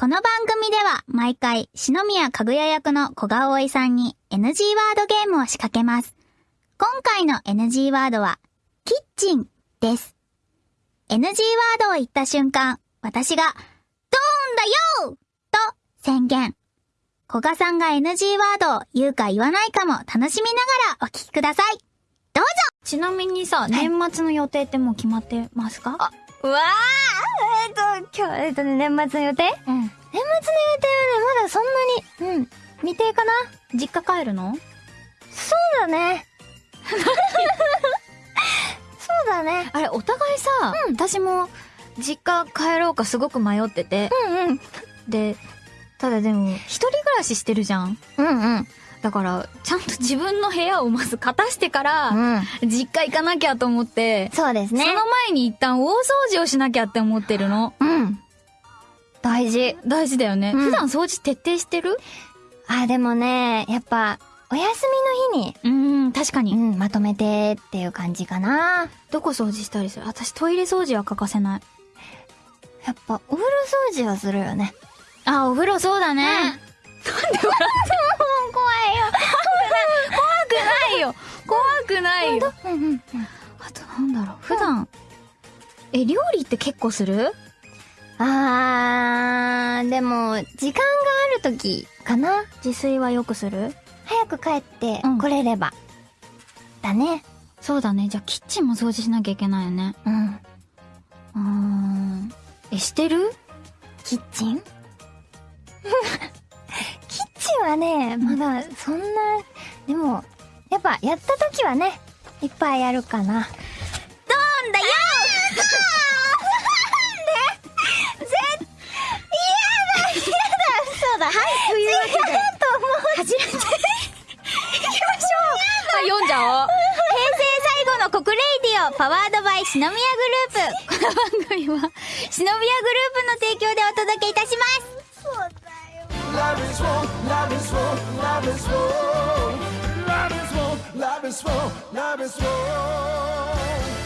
この番組では毎回、篠宮かぐや役の小川葵さんに NG ワードゲームを仕掛けます。今回の NG ワードは、キッチンです。NG ワードを言った瞬間、私が、ドーンだよと宣言。古賀さんが NG ワードを言うか言わないかも楽しみながらお聞きください。どうぞちなみにさ、年末の予定ってもう決まってますか？あ、うわーえっ、と、今日、えっ、とね、年末の予定？うん。年末の予定はね、まだそんなに、うん、未定かな？実家帰るの？そうだね。そうだね。あれ、お互いさ、うん私も、実家帰ろうかすごく迷ってて。うんうん。で、ただでも、一人暮らししてるじゃん。うんうん。だから、ちゃんと自分の部屋をまず片してから、うん。実家行かなきゃと思って、そうですね。その前に一旦大掃除をしなきゃって思ってるの。うん。大事。大事だよね。うん普段掃除徹底してる？あ、でもね、やっぱ、お休みの日に、うーん、確かに。うん、まとめてっていう感じかな。どこ掃除したりする？私トイレ掃除は欠かせない。やっぱ、お風呂掃除はするよね。あ、お風呂そうだね。なんで笑っても怖いよ。怖くないよ。怖くないよ。うんうん。あとなんだろう。普段、え、料理って結構する？あー、でも、時間がある時かな。自炊はよくする？早く帰ってうん来れれば。だね。そうだね。じゃあキッチンも掃除しなきゃいけないよね。うん。うーん。え、してる？キッチン？キッチンはね、まだそんな、でも、やっぱやった時はね、いっぱいやるかな。どんだよそうだ、はい、というわけで。初めて。行きましょう。読んじゃおう。平成最後の国 Radio、powered by 篠宮グループ。この番組は、篠宮グループの提供でお届けいたします。Love is war, love is war, love is war.